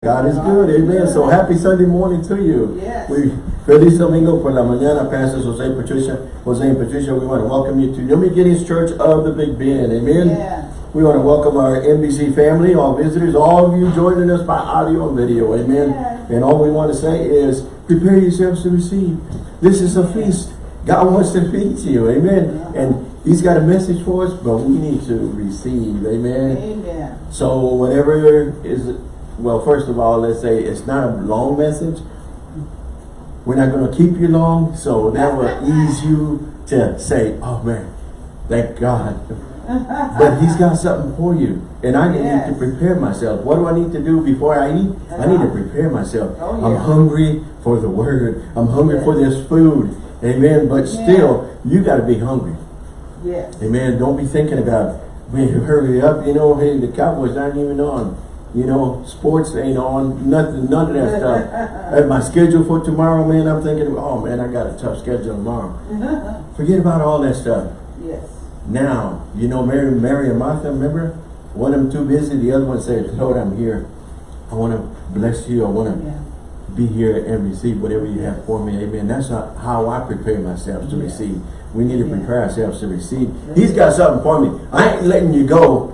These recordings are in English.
God is good, amen. So happy Sunday morning to you. Yes. We Feliz Domingo por la mañana, Pastors Jose Patricia, Jose and Patricia. We want to welcome you to New Beginnings Church of the Big Bend, amen. Yes. We want to welcome our NBC family, all visitors, all of you joining us by audio and video, amen. Yes. And all we want to say is prepare yourselves to receive. This is a feast. God wants to feed you, amen. And He's got a message for us, but we need to receive, amen. Amen. So whatever is, well, first of all, let's say it's not a long message. We're not going to keep you long, so that will ease you to say, oh man, thank God. but he's got something for you. And I need to prepare myself. What do I need to do before I eat? I need to uh-huh. prepare myself. Oh, I'm hungry for the word. I'm hungry Yes. for this food. Amen. But still, you got to be hungry. Yes. Amen. Don't be thinking about, man, hurry up. You know, hey, the Cowboys aren't even on. You know, sports ain't on. Nothing, none of that stuff. At my schedule for tomorrow, man, I'm thinking, oh man, I got a tough schedule tomorrow. Forget about all that stuff. Yes. Now, you know, Mary, Mary and Martha, remember? One of them too busy. The other one said, Lord, I'm here. I want to bless you. I want to Yeah. be here and receive whatever you have for me. Amen. That's not how I prepare myself to Yeah. receive. We need to Yeah. prepare ourselves to receive. He's got something for me. I ain't letting you go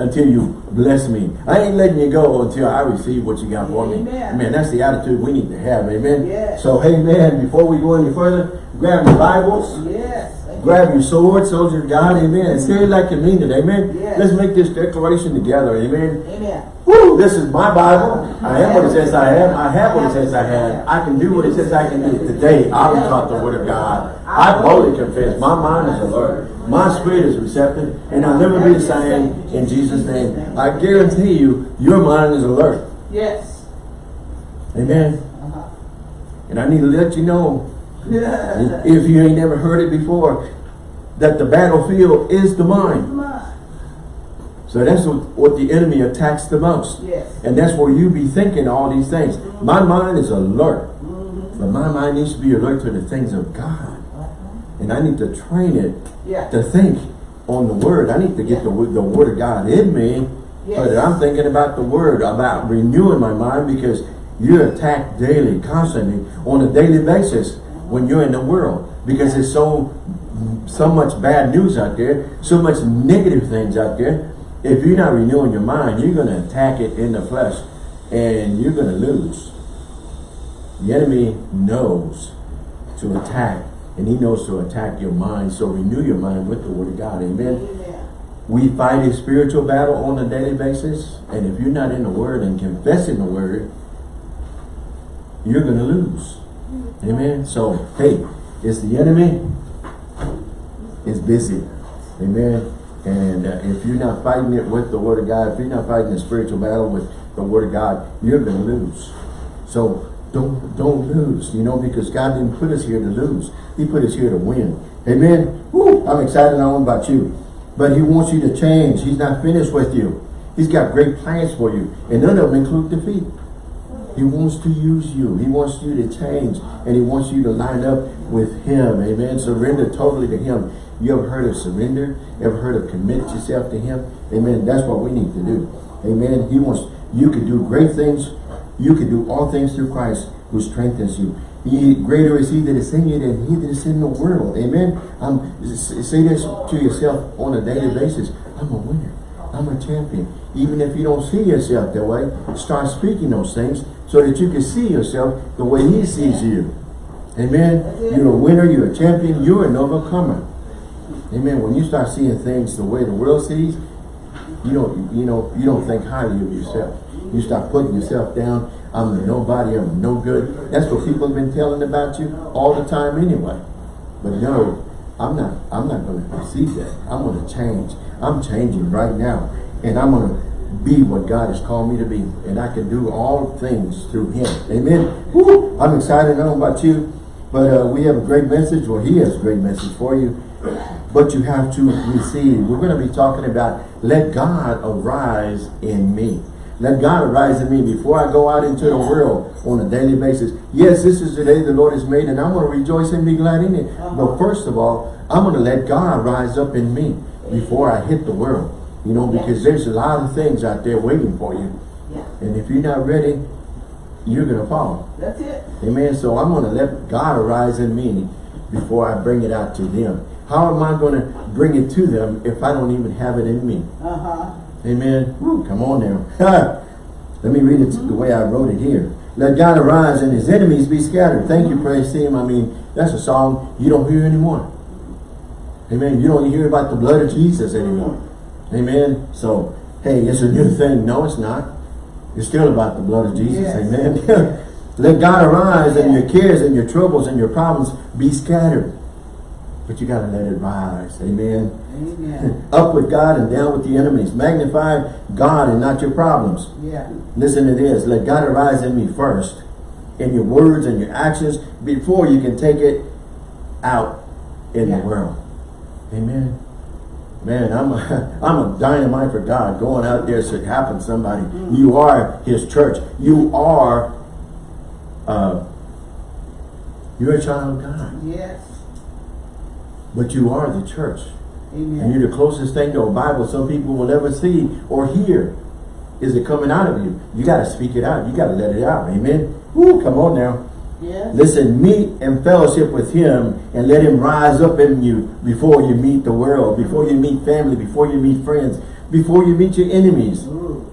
until you bless me. I ain't letting you go until I receive what you got for me. Amen. Man, that's the attitude we need to have. Amen. Yes. So, hey man, before we go any further, grab your Bibles. Yes. Grab your sword, soldier of God, amen. And say it like you mean it, amen. Yes. Let's make this declaration together, amen. Amen. Woo, this is my Bible. I am what it says I am. I have what it says I have. I can do what it says I can do. Today, I was taught the word of God. I boldly confess. My mind is alert. My spirit is receptive. And I'll never be the same in Jesus' name. I guarantee you, your mind is alert. Yes. Amen. And I need to let you know, if you ain't never heard it before, that the battlefield is the mind. So that's what, what the enemy attacks the most. Yes. And that's where you be thinking all these things. My mind is alert. Mm-hmm. But my mind needs to be alert to the things of God. And I need to train it Yeah. to think on the word. I need to get the, word- the word of God in me so Yes. that I'm thinking about the word, about renewing my mind because you're attacked daily, constantly, on a daily basis when you're in the world. Because there's so, so much bad news out there, so much negative things out there. If you're not renewing your mind, you're going to attack it in the flesh and you're going to lose. The enemy knows to attack and he knows to attack your mind. So renew your mind with the word of God. Amen. Amen. We fight a spiritual battle on a daily basis. And if you're not in the word and confessing the word, you're going to lose. Amen. So, hey, it's the enemy. It's busy. Amen. And uh, if you're not fighting it with the word of God, if you're not fighting the spiritual battle with the word of God, you're going to lose. So don't don't lose, you know, because God didn't put us here to lose. He put us here to win. Amen. Woo, I'm excited. I don't know about you. But he wants you to change. He's not finished with you. He's got great plans for you. And none of them include defeat. He wants to use you. He wants you to change. And he wants you to line up with him. Amen. Surrender totally to him. You ever heard of surrender? Ever heard of commit yourself to him? Amen. That's what we need to do. Amen. He wants you can do great things. You can do all things through Christ who strengthens you. He, greater is he that is in you than he that is in the world. Amen. Um, say this to yourself on a daily basis. I'm a winner. I'm a champion. Even if you don't see yourself that way, start speaking those things so that you can see yourself the way he sees you. Amen. You're a winner. You're a champion. You're an overcomer. Amen. When you start seeing things the way the world sees, you don't, you know, you don't think highly of yourself. You start putting yourself down. I'm nobody. I'm no good. That's what people have been telling about you all the time anyway. But no, I'm not. I'm not going to receive that. I'm going to change. I'm changing right now, and I'm going to be what God has called me to be, and I can do all things through Him. Amen. Woo! I'm excited. I don't know about you, but uh, we have a great message. Well, He has a great message for you but you have to receive. We're going to be talking about let God arise in me. Let God arise in me before I go out into the world on a daily basis. Yes, this is the day the Lord has made and I'm going to rejoice and be glad in it. But first of all, I'm going to let God rise up in me before I hit the world. You know, because there's a lot of things out there waiting for you. Yeah. And if you're not ready, you're going to fall. That's it. Amen. So I'm going to let God arise in me before I bring it out to them. How am I going to bring it to them if I don't even have it in me? Uh-huh. Amen. Woo, come on now. Let me read it the way I wrote it here. Let God arise and his enemies be scattered. Thank you, praise him. I mean, that's a song you don't hear anymore. Amen. You don't hear about the blood of Jesus anymore. Amen. So, hey, it's a new thing. No, it's not. It's still about the blood of Jesus. Yes. Amen. Let God arise and your cares and your troubles and your problems be scattered. But you got to let it rise. Amen. Amen. Up with God and down with the enemies. Magnify God and not your problems. Yeah. Listen to this. Let God arise in me first. In your words and your actions before you can take it out in Yeah. the world. Amen. Man, I'm a, I'm a dynamite for God going out there to happen somebody. Mm. You are his church. You are uh, you're a child of God. Yes. But you are the church. And you're the closest thing to a Bible some people will ever see or hear. Is it coming out of you? You got to speak it out. You got to let it out. Amen. Woo, come on now. Yes. Listen, meet and fellowship with him and let him rise up in you before you meet the world, before you meet family, before you meet friends, before you meet your enemies Ooh.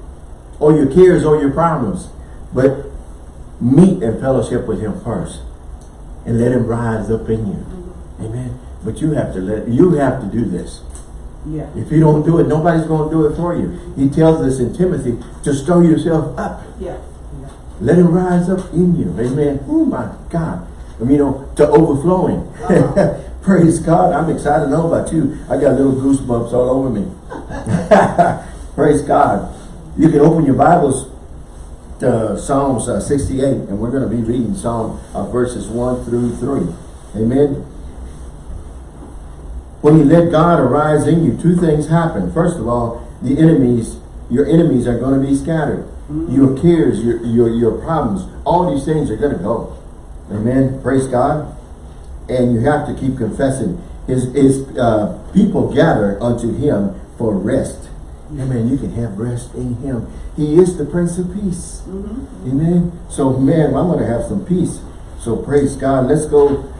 or your cares or your problems. But meet and fellowship with him first and let him rise up in you. Mm-hmm. Amen. But you have to let you have to do this. Yeah. If you don't do it, nobody's going to do it for you. He tells us in Timothy to stir yourself up. Yeah. Yeah. Let him rise up in you. Amen. Oh my God. I mean, you know, to overflowing. Uh-huh. Praise God. I'm excited to know about you. I got little goosebumps all over me. Praise God. You can open your Bibles to Psalms uh, 68, and we're going to be reading Psalm uh, verses 1 through 3. Amen. When you let God arise in you, two things happen. First of all, the enemies, your enemies are going to be scattered. Your cares, your, your, your problems, all these things are going to go. Amen. Praise God. And you have to keep confessing. His, his uh, people gather unto him for rest. Amen. You can have rest in him. He is the Prince of Peace. Mm-hmm. Amen. So, man, I'm going to have some peace. So, praise God. Let's go.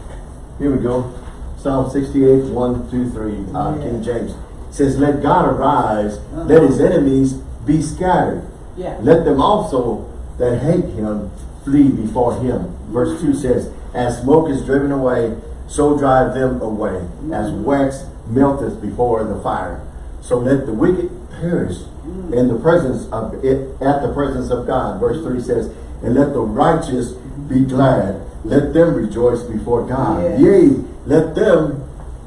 Here we go. Psalm 68, 1, 2, 3, uh, Yeah. King James. It says, Let God arise, uh-huh. let his enemies be scattered. Yeah. Let them also that hate him flee before him. Verse 2 says, As smoke is driven away, so drive them away. As mm-hmm. wax melteth before the fire. So let the wicked perish mm. in the presence of it, at the presence of God. Verse 3 says, And let the righteous be glad. Let them rejoice before God. Yes. Yea, let them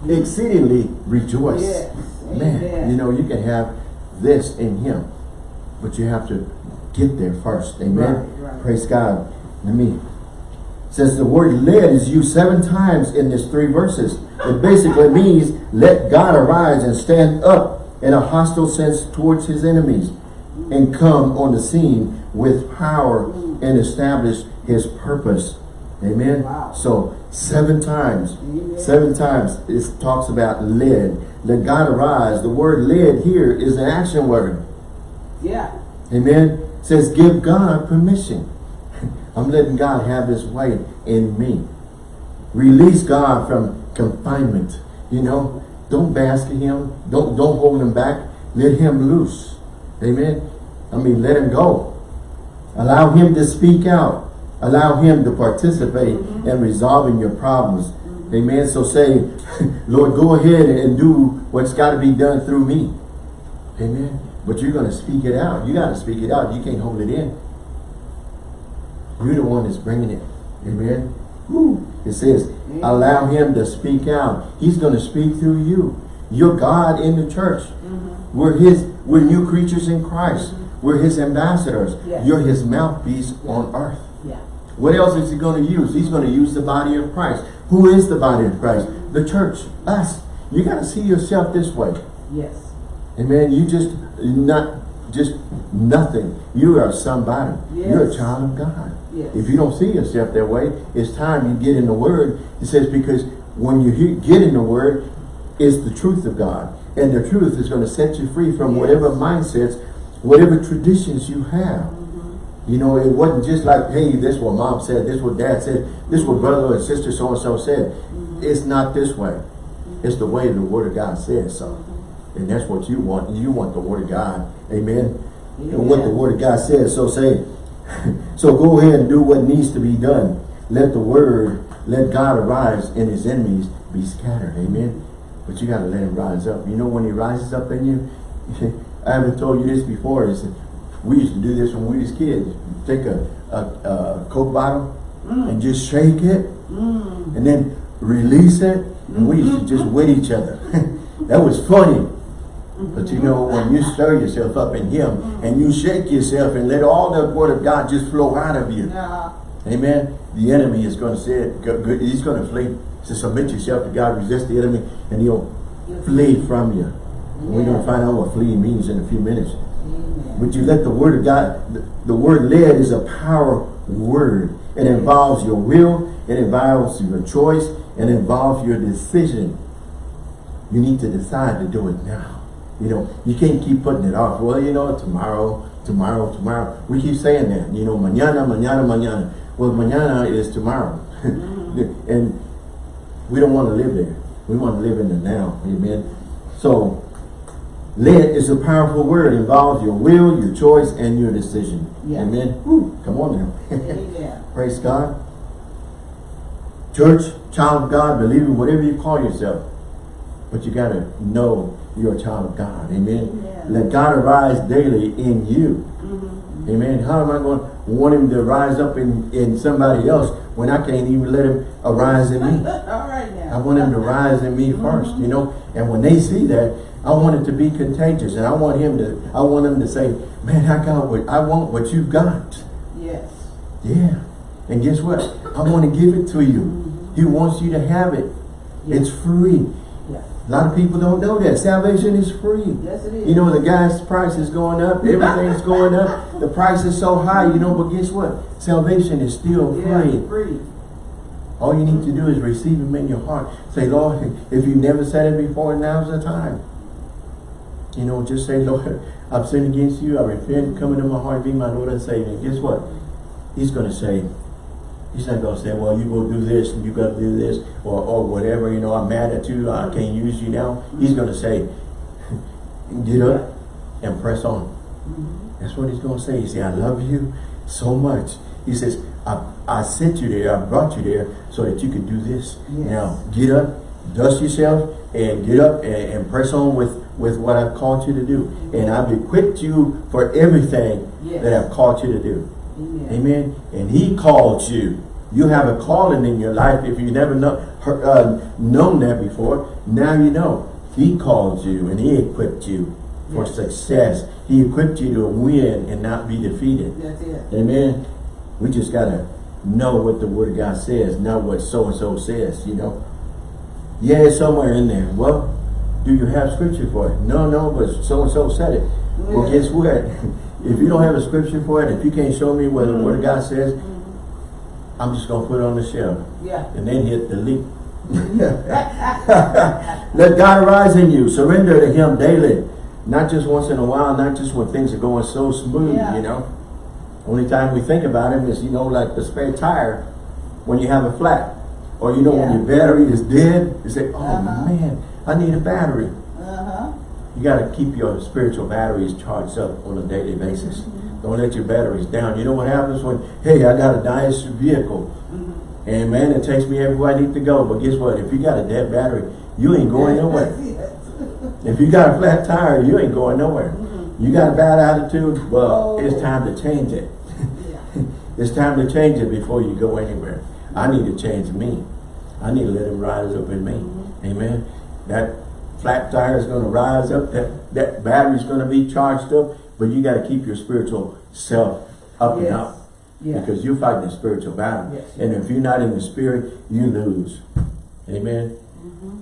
exceedingly rejoice. Yes. Man, Amen. you know, you can have this in him. But you have to get there first. Amen. Right, right. Praise God. Let me. Says the word led is used seven times in this three verses. It basically means let God arise and stand up in a hostile sense towards his enemies and come on the scene with power and establish his purpose. Amen. Wow. So seven times, Amen. seven times it talks about led. Let God arise. The word led here is an action word. Yeah. Amen. It says give God permission. I'm letting God have his way in me. Release God from confinement. You know, don't bask in him. Don't don't hold him back. Let him loose. Amen. I mean, let him go. Allow him to speak out. Allow him to participate in resolving your problems. Amen. So say, Lord, go ahead and do what's got to be done through me. Amen. But you're going to speak it out. You got to speak it out. You can't hold it in. You're the one that's bringing it. Amen. Woo. It says, allow him to speak out. He's going to speak through you. You're God in the church. Mm-hmm. We're his, we're new creatures in Christ. Mm-hmm. We're his ambassadors. Yes. You're his mouthpiece on earth. What else is he going to use? He's going to use the body of Christ. Who is the body of Christ? The church. Us. You got to see yourself this way. Yes. Amen. You just not just nothing. You are somebody. You're a child of God. Yes. If you don't see yourself that way, it's time you get in the Word. It says because when you hear, get in the Word, it's the truth of God, and the truth is going to set you free from Yes. whatever mindsets, whatever traditions you have. You know, it wasn't just like, hey, this what mom said, this what dad said, this what brother and sister so-and-so said. Mm-hmm. It's not this way. Mm-hmm. It's the way the word of God says so. Mm-hmm. And that's what you want. You want the word of God. Amen. And what the word of God says. So say, so go ahead and do what needs to be done. Let the word, let God arise and his enemies be scattered. Amen. But you got to let him rise up. You know when he rises up in you? I haven't told you this before. Is we used to do this when we was kids. Take a, a, a Coke bottle and mm. just shake it Mm. and then release it. And we used to just mm-hmm. wet each other. that was funny. Mm-hmm. But you know, when you stir yourself up in him mm. and you shake yourself and let all the word of God just flow out of you. Yeah. Amen. The enemy is going to say it. He's going to flee. So submit yourself to God, resist the enemy, and he'll flee from you. We're going to find out what flee means in a few minutes. But you let the word of God, the, the word led is a power word. It involves your will, it involves your choice, it involves your decision. You need to decide to do it now. You know, you can't keep putting it off. Well, you know, tomorrow, tomorrow, tomorrow. We keep saying that. You know, mañana, mañana, mañana. Well, mañana is tomorrow. and we don't want to live there. We want to live in the now. Amen. So, led is a powerful word. It involves your will, your choice, and your decision. Yeah. Amen. Woo, come on now. Praise God. Church, child of God, believer, whatever you call yourself. But you got to know you're a child of God. Amen. Let God arise daily in you. Mhm. Amen. How am I going to want him to rise up in, in somebody else when I can't even let him arise in me? All right now. I want him to rise in me first, you know. And when they see that, I want it to be contagious, and I want him to. I want them to say, "Man, I got what I want. What you've got." Yes. Yeah. And guess what? I want to give it to you. Mm-hmm. He wants you to have it. It's free. Yes. A lot of people don't know that salvation is free. Yes, it is. You know the gas price is going up. Everything's going up. The price is so high. You know, but guess what? Salvation is still free. Yeah, free. All you need to do is receive him in your heart. Say, Lord, if you've never said it before, now's the time. You know, just say, Lord, I've sinned against you. I repent. Come into my heart. Be my Lord and Savior. And guess what? He's going to say, he's not going to say, well, you go do this and you got to do this or, or whatever. You know, I'm mad at you. I can't use you now. He's going to say, get up and press on. That's what he's going to say. He say, I love you so much. He says, I, I sent you there. I brought you there so that you could do this. Yes. Now, get up, dust yourself, and get up and, and press on with, with what I've called you to do. And I've equipped you for everything Yes. that I've called you to do. Amen. Amen. And he called you. You have a calling in your life. If you never know, uh, known that before, now you know. He called you and he equipped you for Yes. success. He equipped you to win and not be defeated. That's it. Amen. We just gotta know what the word of God says, not what so-and-so says, you know. Yeah, it's somewhere in there. Well, do you have scripture for it? No, no, but so-and-so said it. Well, guess what? If you don't have a scripture for it, if you can't show me what the word of God says, I'm just gonna put it on the shelf Yeah. and then hit delete. Let God arise in you. Surrender to him daily. Not just once in a while, not just when things are going so smooth, Yeah. you know. Only time we think about him is, you know, like the spare tire when you have a flat. Or you know, when your battery is dead, you say, oh Uh-huh. man, I need a battery. Uh-huh. You got to keep your spiritual batteries charged up on a daily basis. Mm-hmm. Don't let your batteries down. You know what happens when, hey, I got a nice vehicle. Mm-hmm. And man, it takes me everywhere I need to go. But guess what? If you got a dead battery, you ain't going nowhere. If you got a flat tire, you ain't going nowhere. Mm-hmm. You got a bad attitude, well, Oh. it's time to change it. Yeah. It's time to change it before you go anywhere. I need to change me. I need to let him rise up in me. Mm-hmm. Amen. That flat tire is going to rise up. That, that battery is going to be charged up. But you got to keep your spiritual self up and Yes. up. Yeah. Because you're fighting a spiritual battle. Yes. And if you're not in the spirit, you lose. Amen. Mm-hmm.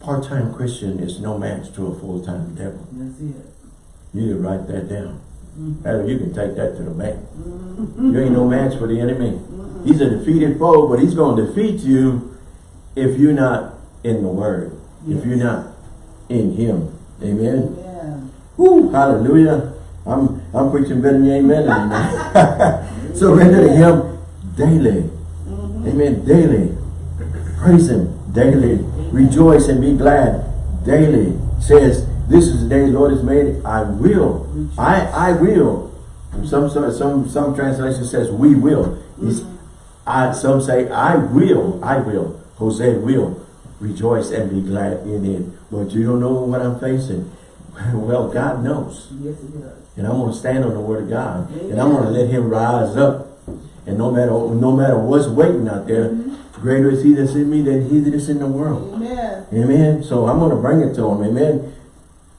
Part-time Christian is no match to a full-time devil. That's it. You need to write that down. Mm-hmm. You can take that to the bank. You ain't no match for the enemy. He's a defeated foe, but he's going to defeat you if you're not in the Word. If you're not in Him. Amen. Yeah. Woo, hallelujah. I'm I'm preaching better than amen. amen. Surrender to him daily. Mm-hmm. Amen. Daily. Praise him daily. Rejoice and be glad daily. Says, this is the day the Lord has made. I will. I I will. Some some some some translation says we will. He's, mm-hmm. I some say I will. I will. Jose will rejoice and be glad in it. But you don't know what I'm facing. Well, God knows. Yes, it does. And I'm going to stand on the word of God. And I'm going to let him rise up. And no matter no matter what's waiting out there, mm-hmm. greater is he that's in me than he that is in the world. Amen. Amen. So I'm going to bring it to him. Amen.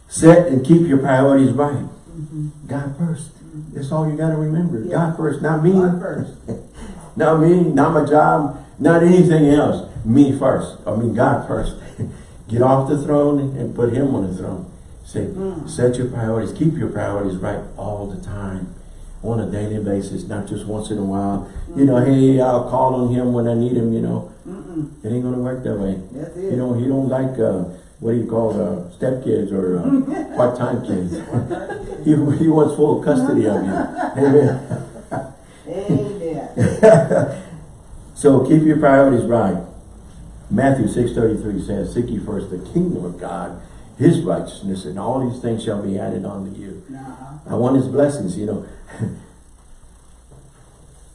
Set and keep your priorities right. Mm-hmm. God first. Mm-hmm. That's all you got to remember. Yeah. God first, not me. God first. not me, not my job, not anything else. Me first. I mean God first. Get off the throne and put him on the throne. Say, set your priorities, keep your priorities right all the time. On a daily basis, not just once in a while. You know, hey, I'll call on him when I need him, you know. Mm-mm. It ain't gonna work that way. It. You know, he don't like, uh, what do you call, uh, stepkids or uh, part-time kids. he, he wants full custody of you. Amen. Amen. So keep your priorities right. Matthew 6.33 says, Seek ye first the kingdom of God, his righteousness, and all these things shall be added unto you. Nah. I want his blessings, you know.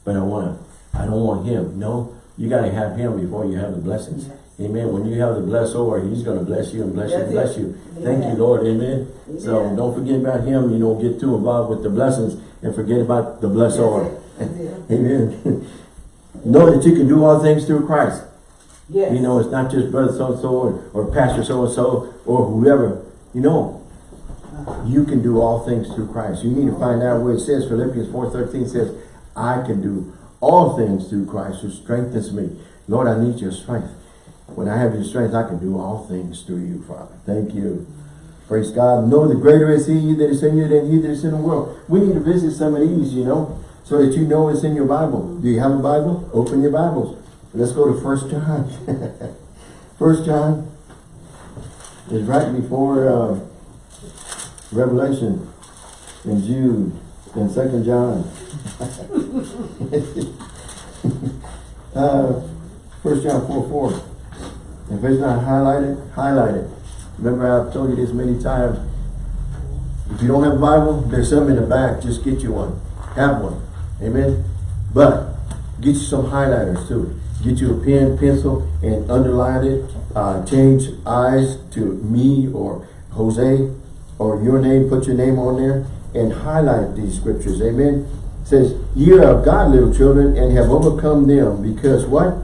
but I want to, I don't want him. No, you got to have him before you have the blessings. Yes. Amen. When you have the blessor, he's going to bless you and bless you and bless you. Thank you, Lord. Amen. So don't forget about him. You know, get too involved with the blessings and forget about the blessor. That's it. Amen. know that you can do all things through Christ. Yes. You know, it's not just brother so-and-so or, or pastor so-and-so or whoever. You know, you can do all things through Christ. You need to find out where it says, Philippians 4.13 says, I can do all things through Christ who strengthens me. Lord, I need your strength. When I have your strength, I can do all things through you, Father. Thank you. Praise God. Know the greater is he that is in you than he that is in the world. We need to visit some of these, you know, so that you know it's in your Bible. Do you have a Bible? Open your Bibles. Let's go to First John. First John is right before uh, Revelation and Jude and Second John. uh, First John 4 4. If it's not highlighted, highlight it. Remember I've told you this many times. If you don't have a Bible, there's some in the back. Just get you one. Have one. Amen. But get you some highlighters too. Get you a pen, pencil, and underline it. Uh, change eyes to me or Jose or your name. Put your name on there and highlight these scriptures. Amen. It says, "You are of God, little children, and have overcome them, because what?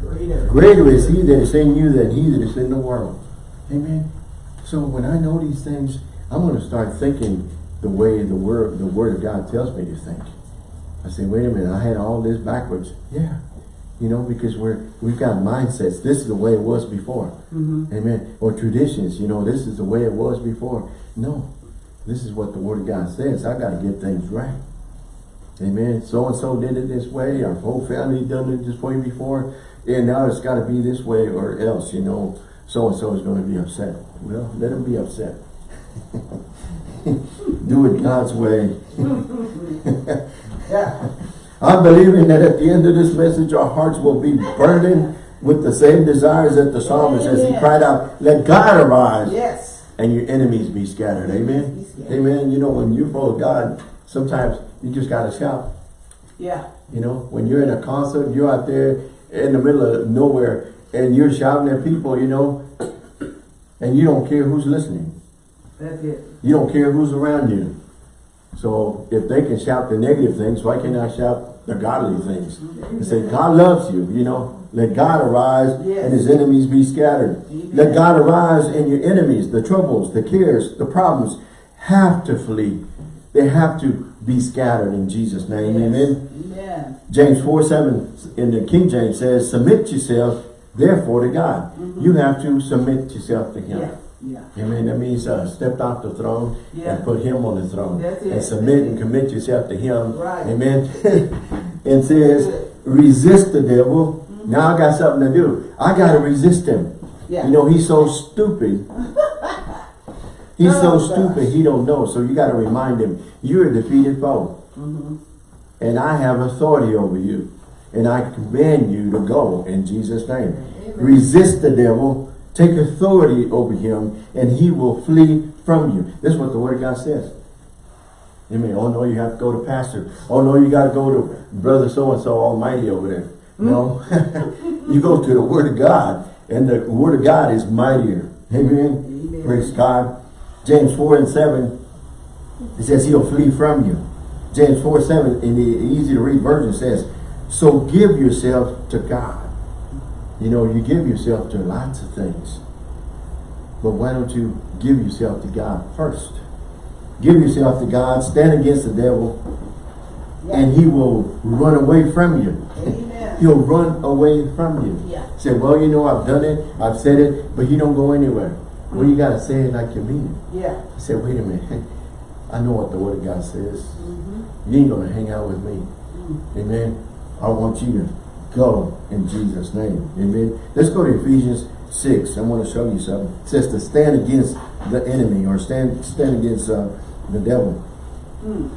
Greater. Greater is he that is in you than he that is in the world. Amen. So when I know these things, I'm going to start thinking the way the word the word of God tells me to think. I say, wait a minute, I had all this backwards. Yeah. You know, because we're we've got mindsets. This is the way it was before. Mm-hmm. Amen. Or traditions, you know, this is the way it was before. No. This is what the word of God says. I got to get things right. Amen. So and so did it this way. Our whole family done it this way before. And now it's got to be this way or else, you know, so and so is going to be upset. Well, let them be upset. Do it God's way. Yeah. I'm believing that at the end of this message, our hearts will be burning with the same desires that the psalmist as he cried out, let God arise Yes. and your enemies be scattered. Amen. Be scattered. Amen. You know, when you're full of God, sometimes you just got to shout. Yeah. You know, when you're in a concert, you're out there in the middle of nowhere and you're shouting at people, you know, and you don't care who's listening. That's it. You don't care who's around you. So if they can shout the negative things, why can't I shout the godly things? And say, God loves you, you know. Let God arise Yes. and his enemies be scattered. Amen. Let God arise and your enemies, the troubles, the cares, the problems have to flee. They have to be scattered in Jesus' name. Yes. Amen. James 4, 7 in the King James says, submit yourself therefore to God. Mm-hmm. You have to submit yourself to him. Yeah. Yeah. Amen. That means uh, step off the throne Yeah. and put him on the throne. And submit and commit yourself to him. Right. Amen. and says, resist the devil. Now I got something to do. I got to resist him. Yeah. You know, he's so stupid. He's so Oh, stupid, he don't know. So you got to remind him, you're a defeated foe. Mm-hmm. And I have authority over you. And I command you to go in Jesus' name. Resist the devil, take authority over him, and he will flee from you. This is what the word of God says. Amen. Oh no, you have to go to pastor. Oh no, you got to go to brother so-and-so almighty over there. Mm-hmm. No. you go to the word of God, and the word of God is mightier. Amen. Amen. Praise God. James 4 and 7, it says he'll flee from you. James 4, 7 in the easy to read version says, so give yourself to God. You know, you give yourself to lots of things. But why don't you give yourself to God first? Give yourself to God, stand against the devil, and he will run away from you. Amen. He'll run away from you. Yeah. Say, well, you know, I've done it, I've said it, but he don't go anywhere. Well, you got to say it like you mean it. Yeah. I said, wait a minute. I know what the word of God says. Mm-hmm. You ain't going to hang out with me. Mm. Amen. I want you to go in Jesus' name. Amen. Let's go to Ephesians 6. I want to show you something. It says to stand against the enemy or stand stand against uh, the devil. Mm.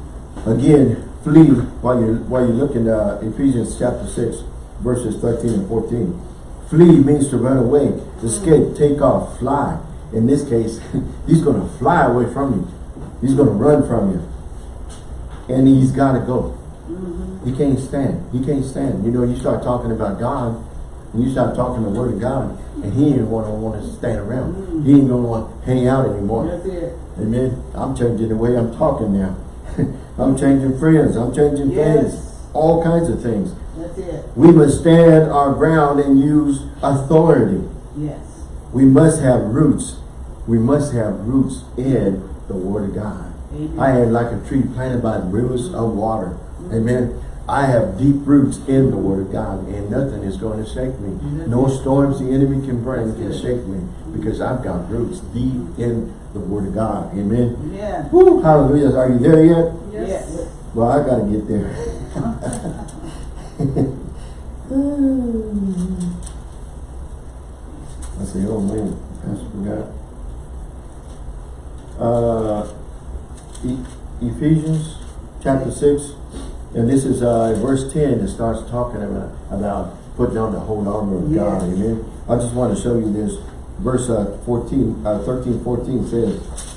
Again, flee while you're while you're looking uh, Ephesians chapter 6, verses 13 and 14. Flee means to run away, to escape, take off, fly. In this case, he's going to fly away from you. He's going to run from you. And he's got to go. He can't stand. He can't stand. You know, you start talking about God, and you start talking the word of God, and he ain't want to want to stand around. He ain't going to want to hang out anymore. That's it. Amen. I'm changing the way I'm talking now. I'm changing friends. I'm changing Yes. things. All kinds of things. That's it. We must stand our ground and use authority. Yes. We must have roots. We must have roots in the Word of God. Amen. I am like a tree planted by rivers of water. Amen. I have deep roots in the Word of God and nothing is going to shake me. No storms the enemy can bring can shake me because I've got roots deep in the Word of God. Amen. Amen. Woo, hallelujah. Are you there yet? Yes. Well, I got to get there. I say, oh man, Pastor forgot. Uh, E- Ephesians chapter 6, and this is uh, verse 10 that starts talking about, about putting on the whole armor of God. Amen. I just want to show you this. Verse uh, 14, uh, 13, 14 says,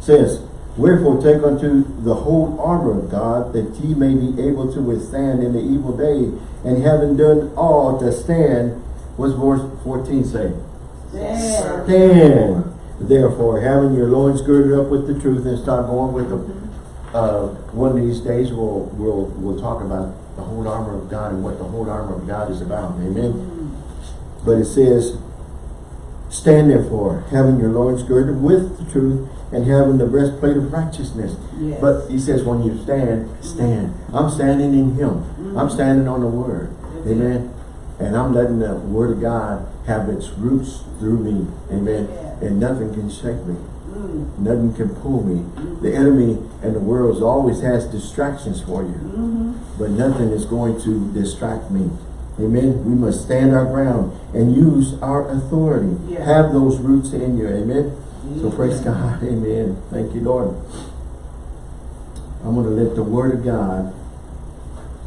says, Wherefore take unto the whole armor of God, that ye may be able to withstand in the evil day, and having done all to stand, what's verse 14 say? Stand. Stand. Therefore, having your loins girded up with the truth, and start going with them. Uh, one of these days, we'll we'll we'll talk about the whole armor of God and what the whole armor of God is about. Amen. But it says, stand therefore, having your loins girded with the truth, and having the breastplate of righteousness. Yes. But he says, when you stand, stand. I'm standing in him. I'm standing on the word. That's it. Amen. And I'm letting the word of God have its roots through me. Amen. Yeah. And nothing can shake me. Mm. Nothing can pull me. The enemy and the world always has distractions for you. Mm-hmm. But nothing is going to distract me. Amen. We must stand our ground and use our authority. Yeah. Have those roots in you. Amen. So praise God. Amen. Thank you, Lord. I'm going to let the word of God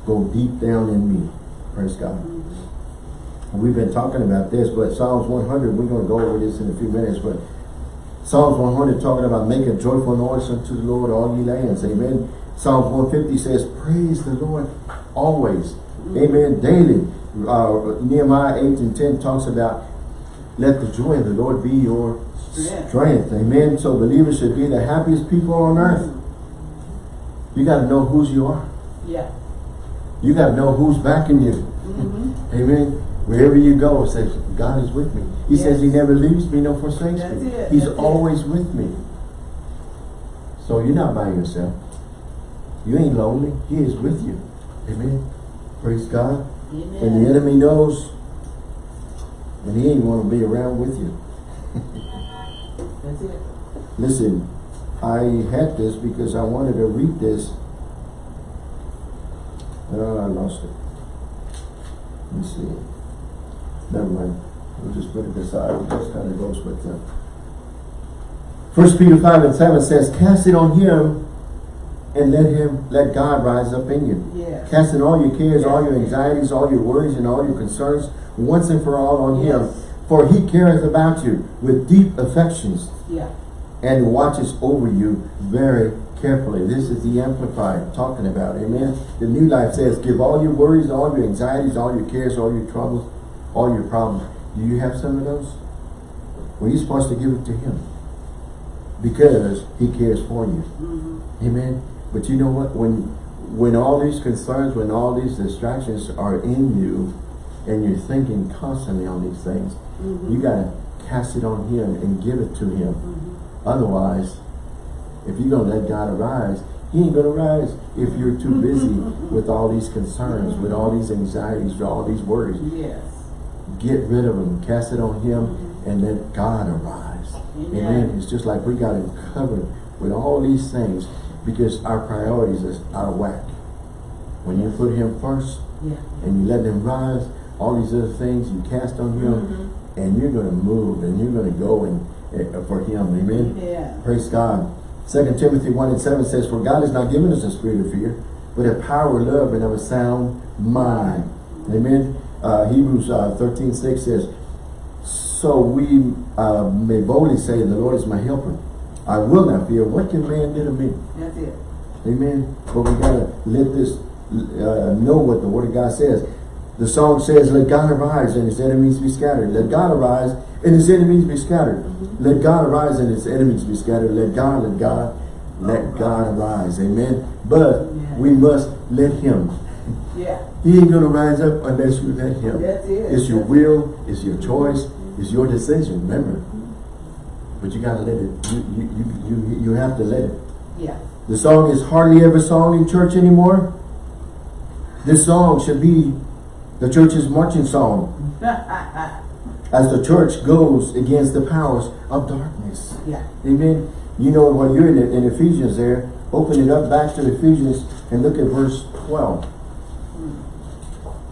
go deep down in me. Praise God. We've been talking about this, but Psalms 100, we're going to go over this in a few minutes, but Psalms 100 talking about making joyful noise unto the Lord, all ye lands. Amen. Psalms 150 says, praise the Lord always. Amen. Daily. Uh, Nehemiah 8 and 10 talks about let the joy of the Lord be your Strength. strength. Amen. So believers should be the happiest people on earth. You got to know whose you are. Yeah. You got to know who's backing you. Mm-hmm. Amen. Wherever you go, says, God is with me. He Yes. says he never leaves me nor forsakes That's me. it, He's that's it. always with me. So you're not by yourself. You ain't lonely. He is with you. Amen. Praise God. Amen. And the enemy knows. And he ain't want to be around with you. That's it. Listen, I had this because I wanted to read this. Oh, I lost it. Let me see. Never mind. we'll just put it aside, it just kind of goes with uh, them. First Peter five and seven says, cast it on him and let him, let God rise up in you. Yes. Casting all your cares, all your anxieties, all your worries, and all your concerns, once and for all on him. For he careth about you with deep affections Yeah. and watches over you very carefully. This is the Amplified talking about, amen. The New Life says, give all your worries, all your anxieties, all your cares, all your troubles, all your problems. Do you have some of those? Well, you're supposed to give it to him because he cares for you. Mm-hmm. Amen. But you know what? When when all these concerns, when all these distractions are in you, and you're thinking constantly on these things, Mm-hmm. you gotta cast it on him and give it to him. Mm-hmm. Otherwise, if you're gonna let God arise, he ain't gonna rise if you're too busy with all these concerns, with all these anxieties, with all these worries. Yes. Get rid of them, cast it on him, and let God arise. Amen. Amen. It's just like we got him covered with all these things because our priorities is out of whack. When you put him first Yeah. and you let him rise, all these other things you cast on him, Mm-hmm. and you're going to move and you're going to go and uh, for him. Amen. Yeah. Praise God. Second Timothy 1 and 7 says, For God has not given us a spirit of fear, but a power, of love, and of a sound mind. Amen. Uh, Hebrews uh, 13, 6 says, So we uh, may boldly say, The Lord is my helper. I will not fear. What can man do to me? That's it. Amen. But we gotta let this uh, know what the Word of God says. The song says, "Let God arise and His enemies be scattered." Let God arise and His enemies be scattered. Let God arise and His enemies be scattered. Let God, let God, let God arise. Amen. But we must let Him. Yeah. He ain't gonna rise up unless you let Him. That's it. It's your will. It's your choice. It's your decision. Remember. Mm-hmm. But you gotta let it. You you you you, you have to let it. Yeah. The song is hardly ever sung in church anymore. This song should be the church's marching song as the church goes against the powers of darkness. yeah. Amen. You know when you're in, in Ephesians there, open it up back to Ephesians and look at verse 12.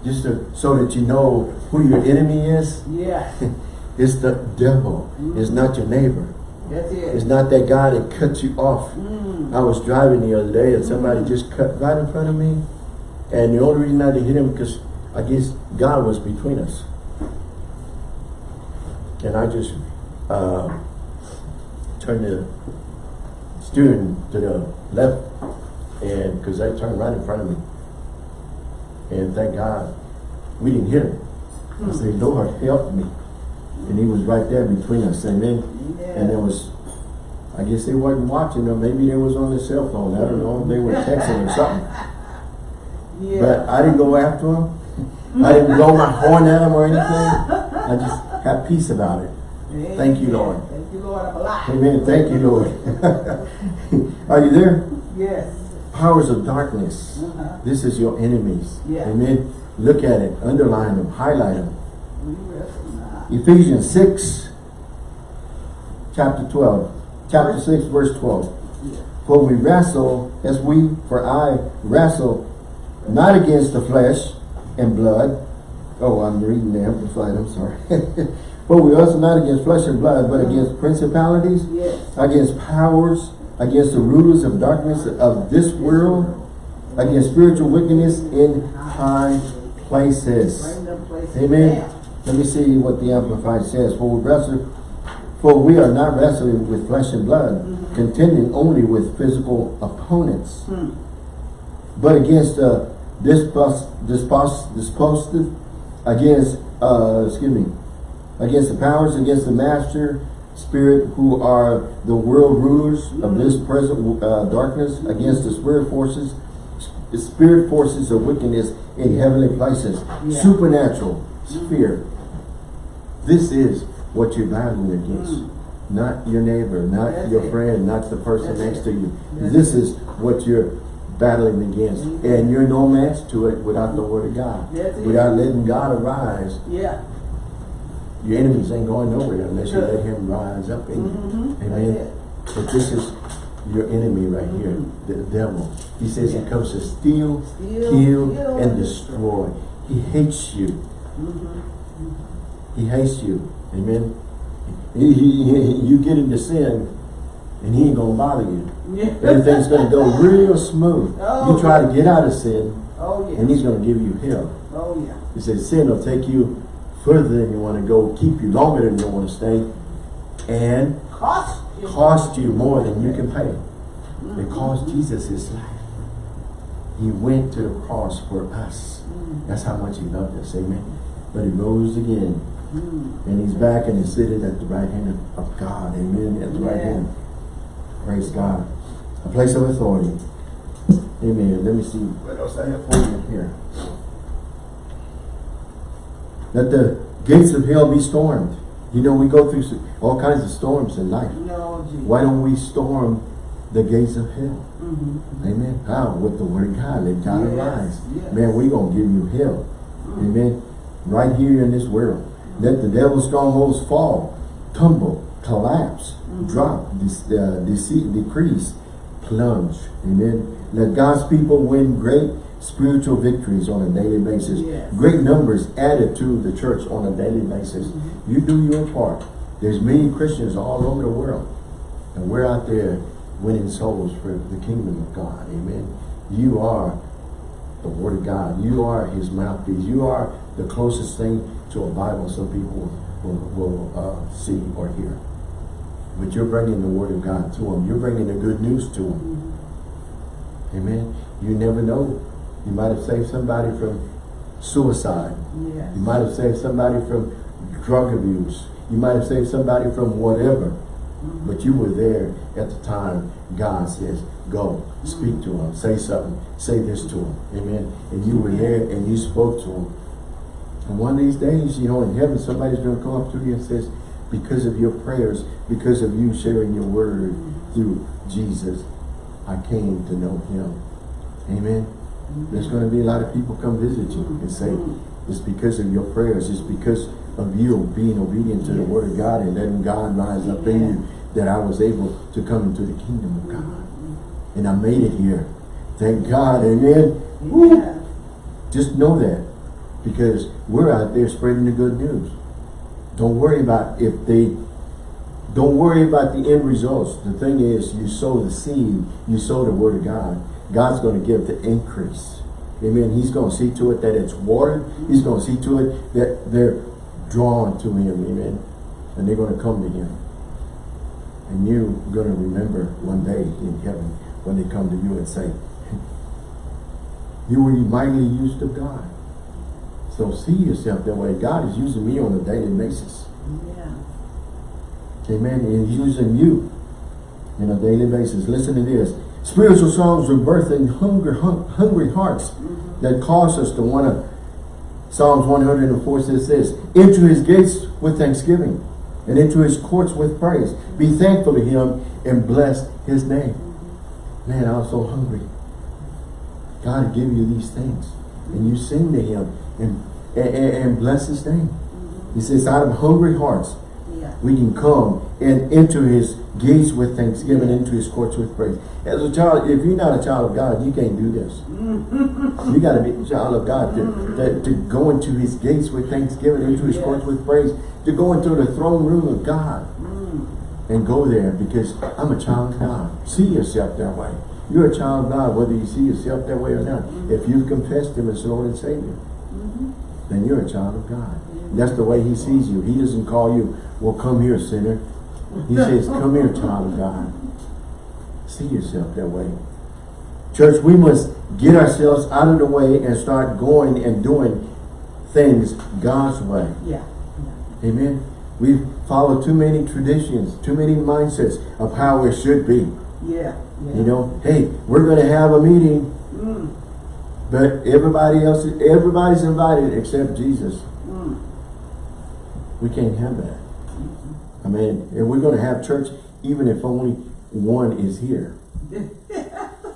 Just to, so that you know who your enemy is. Yeah. It's the devil. It's not your neighbor. That's it. It's not that guy that cut you off. Mm. I was driving the other day and somebody just cut right in front of me. And the only reason I didn't hit him because I guess God was between us. And I just uh, turned the steering to the left and because they turned right in front of me. And thank God we didn't hit him. I said, hmm. Lord, help me. And he was right there between us. Amen. And there was, I guess they wasn't watching or maybe they was on their cell phone. I don't know they were texting or something. Yeah. But I didn't go after them. I didn't blow my horn at them or anything. I just had peace about it. Amen. Thank you, Lord. Thank you, Lord. I'm alive. Amen. Thank you, Lord. Are you there? Yes. Powers of darkness. Uh-huh. This is your enemies. Yeah. Amen. Look at it. Underline them. Highlight them. We wrestle not. Ephesians 6, chapter 12. Chapter 6, verse 12. Yeah. For we wrestle, as we, for I wrestle, not against the flesh and blood. Oh, I'm reading the Amplified, I'm sorry. For we wrestle not against flesh and blood, but against principalities, Yes. against powers, against the rulers of darkness of this world, against spiritual wickedness in high places. Amen. Let me see what the Amplified says. For we wrestle, for we are not wrestling with flesh and blood, contending only with physical opponents, but against uh, dispos, dispos, dispositive, against, uh, excuse me, against the powers, against the master spirit who are the world rulers of this present uh, darkness, against the spirit forces, the spirit forces of wickedness in heavenly places, Yeah. supernatural sphere. This is what you're battling against. Not your neighbor, not That's your it. friend, not the person That's next it. to you. That's This is what you're battling against. Mhm. And you're no match to it without the word of God. It. Without letting God arise, Yeah. Your enemies ain't going nowhere unless you let him rise up in you. Mhm. Amen. But this is your enemy right here, the devil. He says he comes to steal, Steal, kill, and destroy. He hates you. Mhm. He hates you. Amen. He, he, he- you get into sin and he ain't gonna bother you. Yeah. Everything's gonna go real smooth. Oh. You try to get out of sin Oh, and he's gonna give you hell. Oh, yeah. He says sin will take you further than you want to go, keep you longer than you want to stay, and Cost you. cost you more than you can pay. Mm-hmm. Because Jesus is life. He went to the cross for us. Mm. That's how much he loved us, amen. But he rose again, mm. and he's back and he's seated at the right hand of God, amen, at the right hand. Praise God. A place of authority. Amen. Let me see what else I have for you here. Let the gates of hell be stormed. You know, we go through all kinds of storms in life. No, Why don't we storm the gates of hell? Mhm. Amen. How? With the word of God. Let God Yes, arise. yes. Man, we going to give you hell. Amen. Right here in this world. Let the devil's strongholds fall, tumble, collapse, drop, de- uh, deceit, decrease, plunge. Amen. Let God's people win great spiritual victories on a daily basis. Yes. Great numbers added to the church on a daily basis. You do your part. There's many Christians all over the world. And we're out there winning souls for the kingdom of God. Amen. You are the Word of God. You are His mouthpiece. You are the closest thing to a Bible some people will, will uh, see or hear. But you're bringing the Word of God to them. You're bringing the good news to them. Amen. You never know. You might have saved somebody from suicide. Yes. You might have saved somebody from drug abuse. You might have saved somebody from whatever. Mm-hmm. But you were there at the time God says, go, mm-hmm. speak to him, say something, say this to him. Amen. And you were there and you spoke to him. And one of these days, you know, in heaven, somebody's going to come up to you and says, because of your prayers, because of you sharing your word mm-hmm. through Jesus, I came to know him. Amen. There's going to be a lot of people come visit you and say, it's because of your prayers, it's because of you being obedient to the word of God and letting God rise up in you that I was able to come into the kingdom of God. And I made it here. Thank God, amen. Yeah. Just know that because we're out there spreading the good news. Don't worry about if they, don't worry about the end results. The thing is, you sow the seed, you sow the word of God. God's going to give the increase. Amen. He's going to see to it that it's watered. He's going to see to it that they're drawn to him. Amen. And they're going to come to him. And you're going to remember one day in heaven when they come to you and say, you were mightily used of God. So see yourself that way. God is using me on a daily basis. Yeah. Amen. And He's using you on a daily basis. Listen to this. Spiritual songs are birthing hunger, hun hungry hearts mm-hmm. that cause us to want to. Psalms 104 says this, Into his gates with thanksgiving and into his courts with praise. Be thankful to him and bless his name. Mm-hmm. Man, I was so hungry. God give you these things. And you sing to him and, and, and bless his name. Mm-hmm. He says, out of hungry hearts, Yeah. we can come and into his gates with thanksgiving, into his courts with praise. As a child, if you're not a child of God, you can't do this. you got to be a child of God to, to, to go into his gates with thanksgiving, into his Yes. courts with praise, to go into the throne room of God mm. and go there because I'm a child of God. See yourself that way. You're a child of God, whether you see yourself that way or not. Mm-hmm. If you've confessed him as Lord and Savior, mm-hmm. then you're a child of God. That's the way he sees you. He doesn't call you, well, come here, sinner. He says, come here, child of God. See yourself that way. Church, we must get ourselves out of the way and start going and doing things God's way. Yeah. Amen. We've followed too many traditions, too many mindsets of how it should be. Yeah. Yeah. You know, hey, we're going to have a meeting, Mm. but everybody else, everybody's invited except Jesus. Mm. We can't have that. I mean, if we're going to have church, even if only one is here.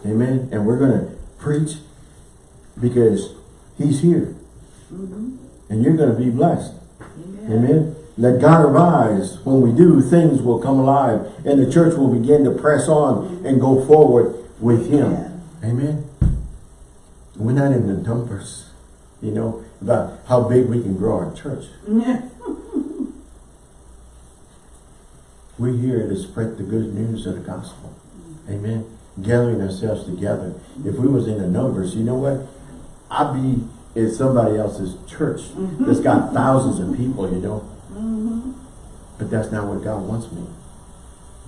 Amen. And we're going to preach because he's here. Mm-hmm. And you're going to be blessed. Amen. Amen. Let God arise. When we do, things will come alive. And the church will begin to press on and go forward with him. Amen. We're not in the numbers, you know, about how big we can grow our church. Yeah. We're here to spread the good news of the gospel. Amen. Gathering ourselves together. If we was in the numbers, you know what? I'd be in somebody else's church that's got mm-hmm. thousands of people, you know. Mm-hmm. But that's not what God wants me.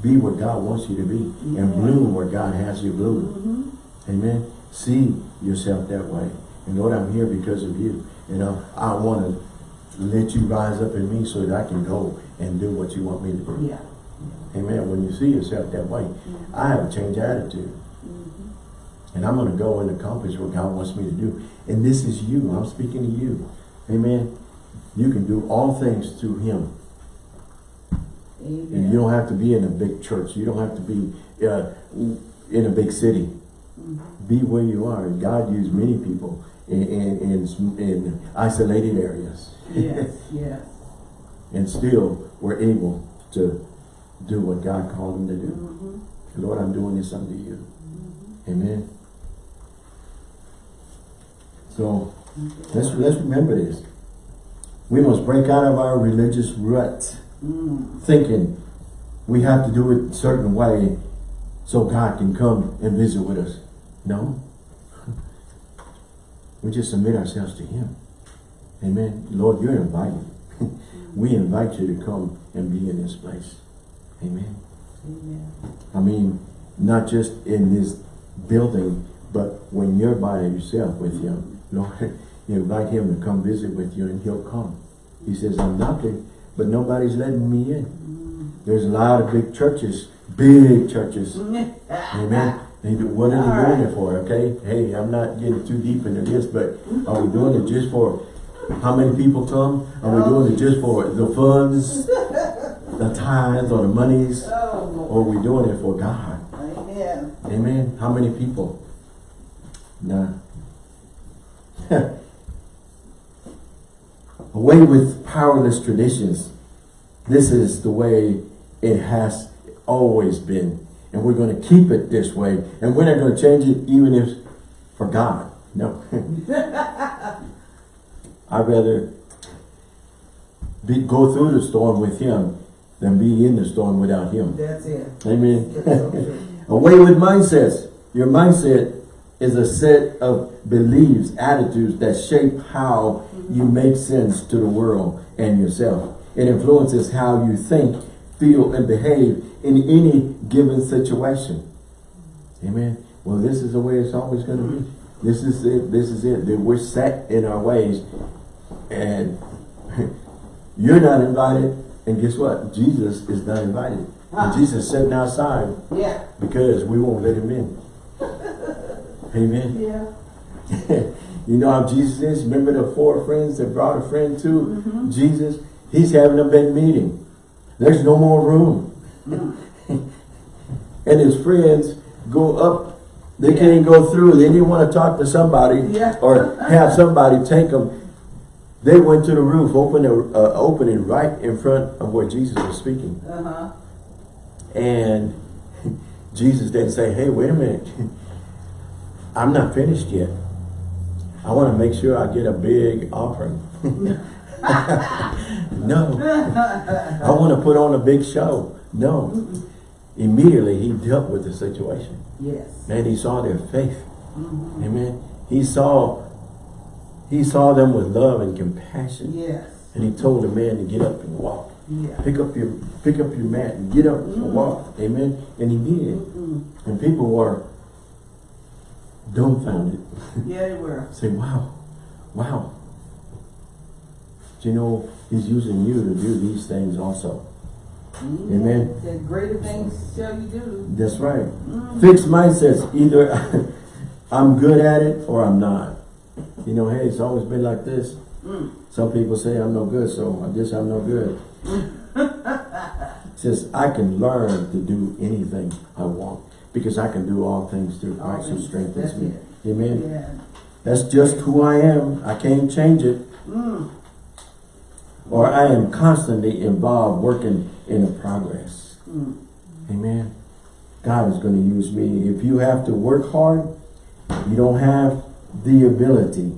Be what God wants you to be. And bloom where God has you bloom. Mm-hmm. Amen. See yourself that way. And Lord, I'm here because of you. You know, I want to let you rise up in me so that I can go and do what you want me to do. Yeah. Amen. When you see yourself that way, I have a change attitude. And I'm going to go and accomplish what God wants me to do. And this is you. I'm speaking to you. Amen. You can do all things through him. And you don't have to be in a big church. You don't have to be uh, in a big city. Be where you are. God used many people in, in, in, in isolated areas. Yes, yes. and still we're able to do what God called them to do. Mhm. Lord, I'm doing this unto you. Amen. So let's let's remember this. We must break out of our religious rut, Mm. thinking we have to do it a certain way so God can come and visit with us. No. We just submit ourselves to Him. Amen. Lord, you're invited. we invite you to come and be in this place. Amen. Amen. I mean, not just in this building, but when you're by yourself with him, Lord, you invite him to come visit with you and he'll come. He says, I'm knocking, but nobody's letting me in. Mm. There's a lot of big churches, big churches. Amen. Do- What are they doing it for, okay? Hey, I'm not getting too deep into this, but are we doing it just for how many people come? Are we doing it just for the funds, the tithes or the monies? Oh, Or are we doing it for God? Amen. Amen. How many people? None. Away with powerless traditions. This is the way it has always been. And we're going to keep it this way. And we're not going to change it even if for God. No. I'd rather be, go through the storm with him than be in the storm without him. That's it. Amen. That's so true. Away with mindsets. Your mindset is a set of beliefs, attitudes that shape how you make sense to the world and yourself. It influences how you think, feel, and behave in any given situation. Amen. Well, this is the way it's always going to be. This is it. This is it. That we're set in our ways, and you're not invited. And guess what? Jesus is not invited. And Jesus sitting outside Yeah. because we won't let him in. Amen. Yeah. you know how Jesus is? Remember the four friends that brought a friend to mm-hmm. Jesus? He's having a big meeting. There's no more room. and his friends go up. They can't go through. They didn't want to talk to somebody Yeah. or have somebody take them. They went to the roof, opened a uh, opening right in front of where Jesus was speaking. Uh-huh. And Jesus didn't say, hey, wait a minute. I'm not finished yet. I want to make sure I get a big offering. no. I want to put on a big show. No. Immediately he dealt with the situation. Yes. And he saw their faith. Amen. He saw he saw them with love and compassion. Yes. And he told the man to get up and walk. Yeah. Pick up your pick up your mat and get up and mm-hmm. walk. Amen. And he did. Mm. And people were dumbfounded. Yeah, they were. Say, wow, wow. Do you know he's using you to do these things also? Mm-hmm. Amen. Said greater things shall you do. That's right. Fixed mindsets. Either I'm good at it or I'm not. You know, hey, it's always been like this. Mm. Some people say I'm no good, so I guess I'm no good. Says I can learn to do anything I want because I can do all things through Christ who strengthens me. it. Amen. Yeah. That's just who I am. I can't change it. Mm. Or I am constantly involved working in a progress. Mm. Amen. God is going to use me. If you have to work hard, you don't have the ability.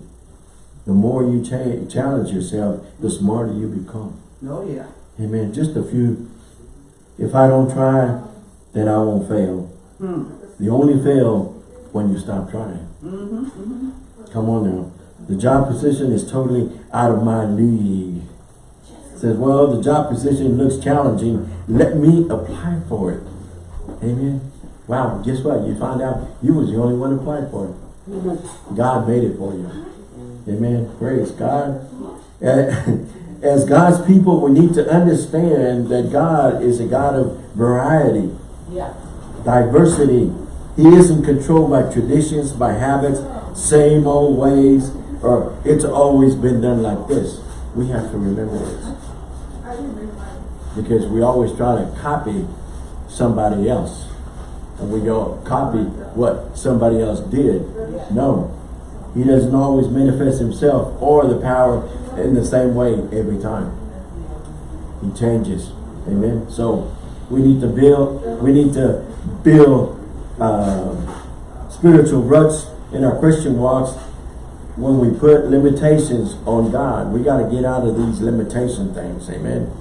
The more you cha challenge yourself, the smarter you become. Oh, yeah. Amen. Just a few if I don't try, then I won't fail. Hmm. You only fail when you stop trying. Mm-hmm, mm-hmm. Come on now. The job position is totally out of my league. Says, well, the job position looks challenging. Let me apply for it. Amen. Wow, guess what? You find out you was the only one applied for it. God made it for you. Amen. Praise God. As God's people, we need to understand that God is a God of variety Yeah. diversity. He isn't controlled by traditions, by habits, same old ways, or it's always been done like this. We have to remember this. Because we always try to copy somebody else. And we go copy what somebody else did. No. He doesn't always manifest himself or the power in the same way every time. He changes. Amen. So we need to build, we need to build uh, spiritual ruts in our Christian walks when we put limitations on God. We got to get out of these limitation things. Amen.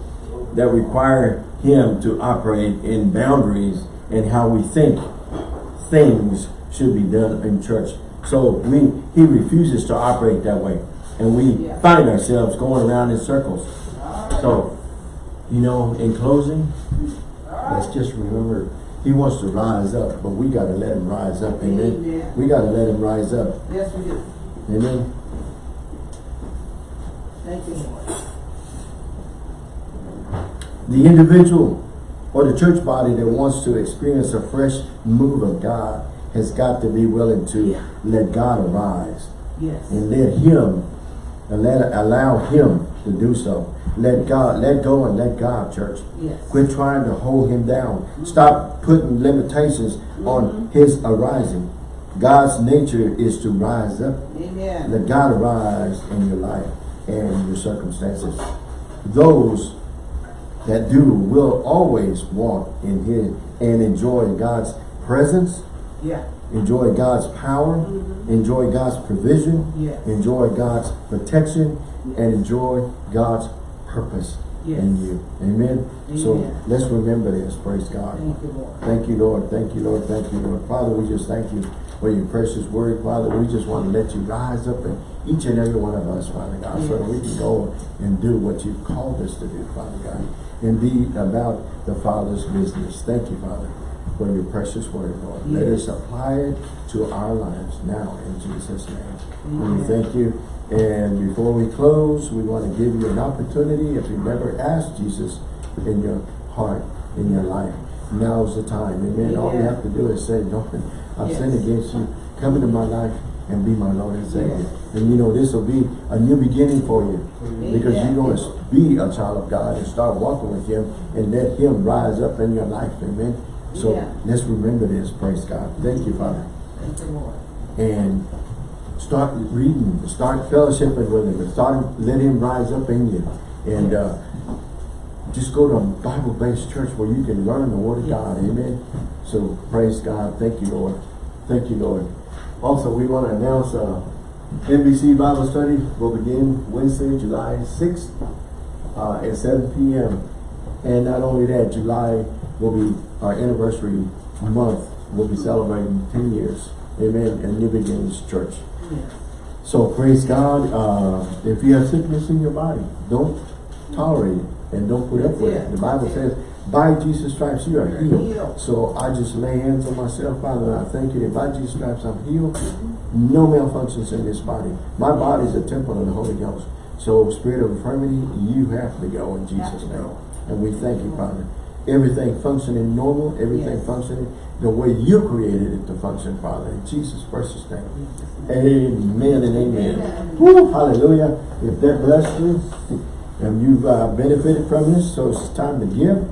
That require him to operate in boundaries and how we think things should be done in church. So we he refuses to operate that way. And we Yeah. find ourselves going around in circles. So, you know, in closing, let's just remember, he wants to rise up, but we got to let him rise up. Amen. Amen. We got to let him rise up. Yes, we do. Amen. Thank you, Lord. The individual or the church body that wants to experience a fresh move of God has got to be willing to Yeah. let God arise Yes. and let him and let allow him to do so. Let God let go and let God, church. Yes. Quit trying to hold him down. Stop putting limitations on mm-hmm. his arising. God's nature is to rise up. Amen. Let God arise in your life and your circumstances. Those that do will always walk in his and enjoy God's presence, Yeah. enjoy God's power, Mhm. enjoy God's provision, Yes. enjoy God's protection, and enjoy God's purpose Yes. in you. Amen. Amen. So let's remember this. Praise God. Thank you, Lord. Thank you, Lord. Thank you, Lord. Thank you, Lord. Father, we just thank you for your precious word, Father. We just want to let you rise up in each and every one of us, Father God, so that we can go and do what you've called us to do, Father God, and be about the Father's business. Thank you, Father, for your precious word, Lord. Let us apply it to our lives now in Jesus' name. And we thank you. And before we close, we want to give you an opportunity. If you've never asked Jesus in your heart, in your life, now's the time. Amen. All you have to do is say, Lord, I've Yes. sinned against you. Come into my life and be my Lord and Savior. Yes. And you know, this will be a new beginning for you. Because you're going to be a child of God and start walking with him and let him rise up in your life. Amen. So Yeah. let's remember this. Praise God. Thank you, Father Thank you, Lord. and start reading, start fellowshipping with him, and start let him rise up in you. And uh, just go to a Bible-based church where you can learn the Word of Yes. God. Amen. So praise God. Thank you, Lord. Thank you, Lord. Also, we want to announce uh, NBC Bible Study will begin Wednesday, July 6th uh, at 7 p.m. And not only that, July will be our anniversary month. We'll be celebrating 10 years. Amen. And New Beginnings Church. So praise God. Uh, if you have sickness in your body, don't tolerate it and don't put up with it. The Bible says, by Jesus' stripes you are healed. healed. So I just lay hands on myself, Father, and I thank you that by Jesus' stripes I'm healed. No malfunctions in this body. My body is a temple of the Holy Ghost. So spirit of infirmity, you have to go in Jesus' name. And we thank you, Father. Everything functioning normal, everything Yes. functioning the way you created it to function, Father. In Jesus' precious name. Amen and amen. Amen. Woo, hallelujah. If that blessed you, and you've uh, benefited from this, so it's time to give.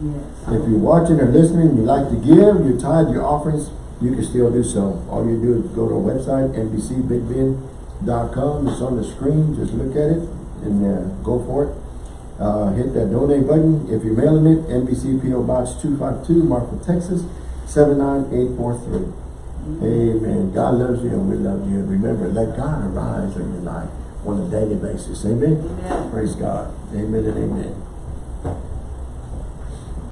Yes. If you're watching or listening, you like to give, your tithe, your offerings, you can still do so. All you do is go to our website, nbcbigbend.com. It's on the screen. Just look at it and uh, go for it. Uh, hit that donate button. If you're mailing it, NBC PO Box 252, Marfa, Texas, 79843. Amen. God loves you and we love you. And remember, let God arise in your life on a daily basis. Amen. Amen. Praise God. Amen and amen.